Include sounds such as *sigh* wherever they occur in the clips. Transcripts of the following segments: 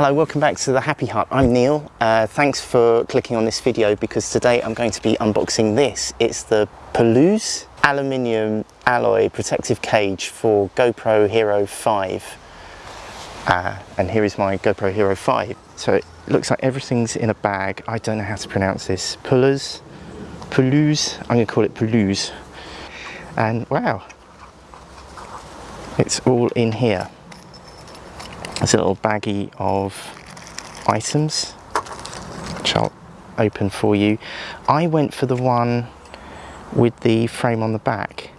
Hello, welcome back to the Happy Hut. I'm Neil. Uh, thanks for clicking on this video because today I'm going to be unboxing this. It's the Puluz aluminium alloy protective cage for GoPro Hero 5. Uh, and here is my GoPro Hero 5. So it looks like everything's in a bag. I don't know how to pronounce this. Puluz, Puluz, I'm going to call it Puluz. And wow, it's all in here. There's a little baggie of items, which I'll open for you. I went for the one with the frame on the back.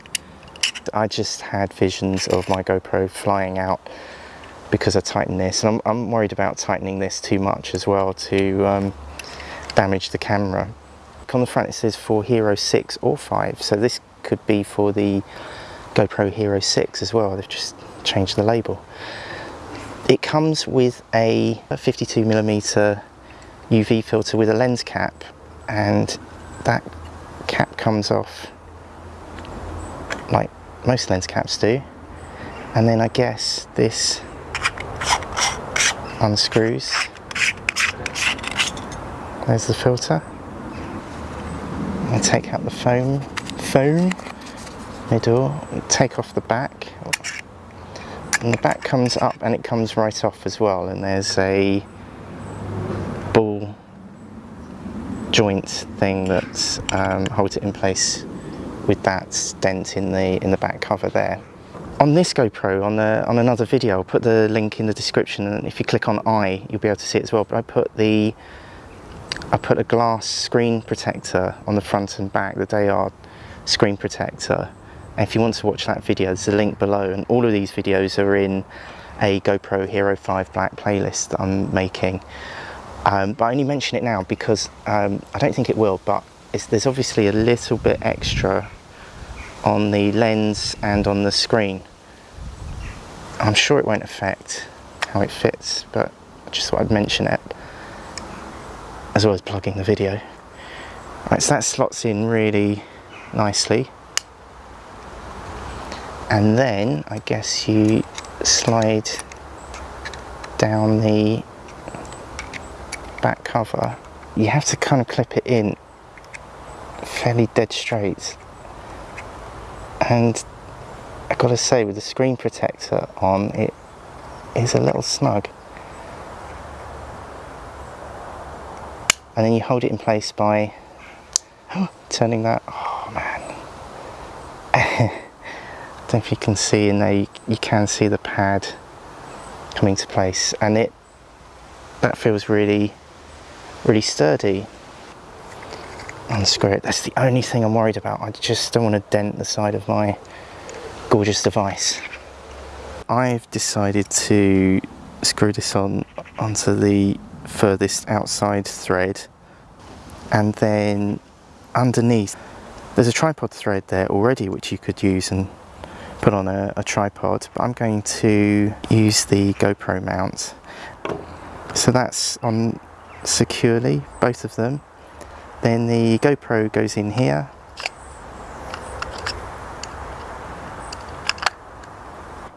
I just had visions of my GoPro flying out because I tightened this. And I'm, I'm worried about tightening this too much as well to um, damage the camera. On the front it says for Hero 6 or 5, so this could be for the GoPro Hero 6 as well. They've just changed the label. It comes with a 52mm UV filter with a lens cap and that cap comes off like most lens caps do. And then I guess this unscrews. There's the filter. I take out the foam foam middle take off the back and the back comes up and it comes right off as well. And there's a ball joint thing that um, holds it in place with that dent in the in the back cover there. On this GoPro on the on another video I'll put the link in the description. And if you click on I you'll be able to see it as well. But I put the I put a glass screen protector on the front and back the Dayard screen protector if you want to watch that video, there's a link below and all of these videos are in a GoPro Hero 5 Black playlist that I'm making. Um, but I only mention it now because um, I don't think it will, but there's obviously a little bit extra on the lens and on the screen. I'm sure it won't affect how it fits, but I just thought I'd mention it as well as plugging the video. Right, so that slots in really nicely and then I guess you slide down the back cover. You have to kind of clip it in fairly dead straight. And I gotta say with the screen protector on it is a little snug. And then you hold it in place by *gasps* turning that oh man *laughs* don't know if you can see in there you, you can see the pad coming to place and it that feels really really sturdy. Unscrew it that's the only thing I'm worried about. I just don't want to dent the side of my gorgeous device. I've decided to screw this on onto the furthest outside thread and then underneath there's a tripod thread there already which you could use and put on a, a tripod but I'm going to use the GoPro mount. So that's on securely both of them. Then the GoPro goes in here.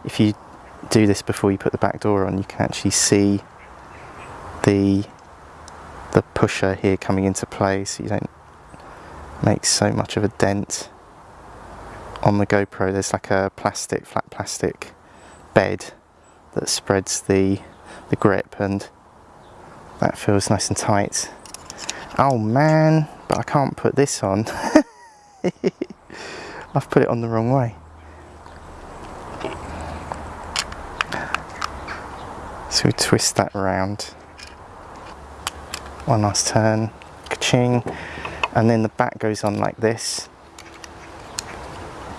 If you do this before you put the back door on you can actually see the the pusher here coming into play so you don't make so much of a dent on the GoPro there's like a plastic, flat plastic bed that spreads the, the grip and that feels nice and tight. Oh man, but I can't put this on. *laughs* I've put it on the wrong way. So we twist that around. One last turn, ka-ching. And then the back goes on like this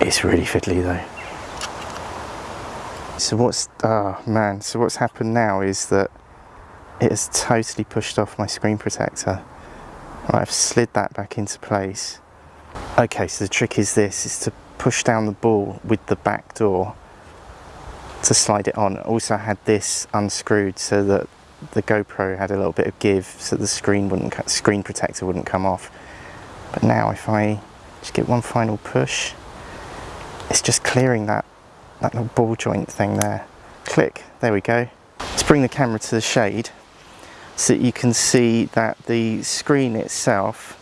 it's really fiddly though. So what's, oh man, so what's happened now is that it has totally pushed off my screen protector. I've slid that back into place. Okay, so the trick is this, is to push down the ball with the back door to slide it on. Also I had this unscrewed so that the GoPro had a little bit of give so the screen wouldn't screen protector wouldn't come off. But now if I just get one final push, it's just clearing that, that little ball joint thing there. Click, there we go. Let's bring the camera to the shade so that you can see that the screen itself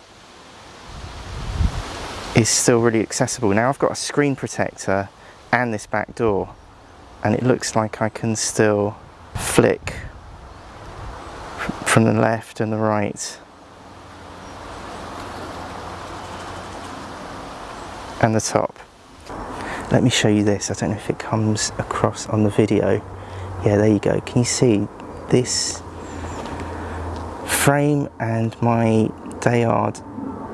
is still really accessible. Now I've got a screen protector and this back door and it looks like I can still flick from the left and the right and the top. Let me show you this. I don't know if it comes across on the video. Yeah, there you go. Can you see this frame and my Dayard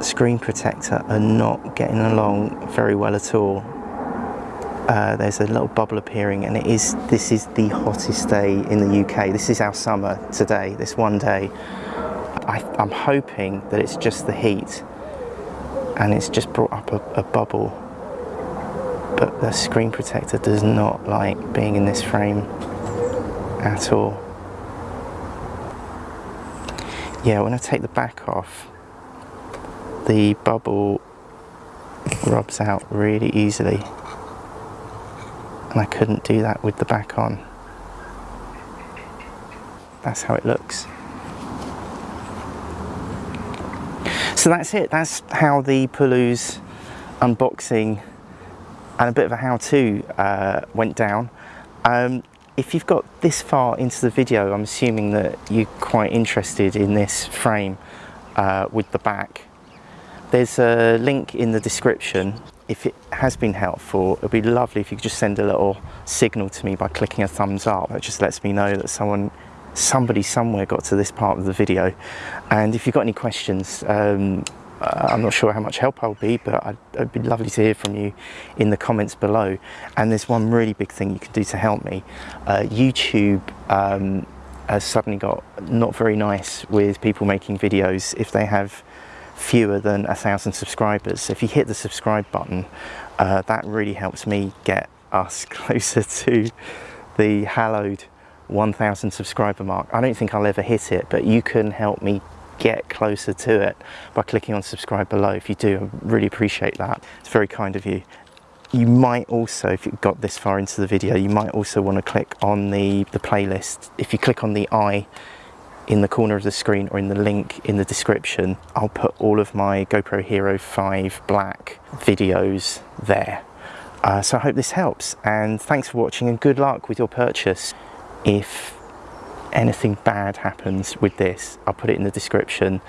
screen protector are not getting along very well at all. Uh, there's a little bubble appearing and it is this is the hottest day in the UK this is our summer today this one day I, am hoping that it's just the heat and it's just brought up a, a bubble but the screen protector does not like being in this frame at all yeah when I take the back off the bubble rubs out really easily and I couldn't do that with the back on. That's how it looks. So that's it, that's how the Puluz unboxing and a bit of a how-to uh, went down. Um, if you've got this far into the video, I'm assuming that you're quite interested in this frame uh, with the back. There's a link in the description if it has been helpful, it'd be lovely if you could just send a little signal to me by clicking a thumbs up. It just lets me know that someone, somebody somewhere got to this part of the video. And if you've got any questions, um, I'm not sure how much help I'll be, but I'd, it'd be lovely to hear from you in the comments below. And there's one really big thing you can do to help me. Uh, YouTube um, has suddenly got not very nice with people making videos if they have fewer than a thousand subscribers. If you hit the subscribe button, uh, that really helps me get us *laughs* closer to the hallowed 1000 subscriber mark. I don't think I'll ever hit it, but you can help me get closer to it by clicking on subscribe below. If you do, I really appreciate that. It's very kind of you. You might also, if you've got this far into the video, you might also want to click on the, the playlist. If you click on the I in the corner of the screen or in the link in the description, I'll put all of my GoPro Hero 5 Black videos there. Uh, so I hope this helps and thanks for watching and good luck with your purchase. If anything bad happens with this, I'll put it in the description.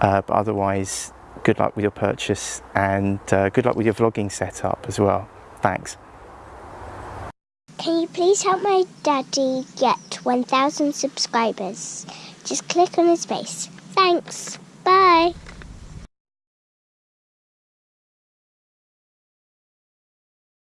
Uh, but otherwise, good luck with your purchase and uh, good luck with your vlogging setup as well. Thanks. Can you please help my daddy get 1,000 subscribers? Just click on his face. Thanks. Bye.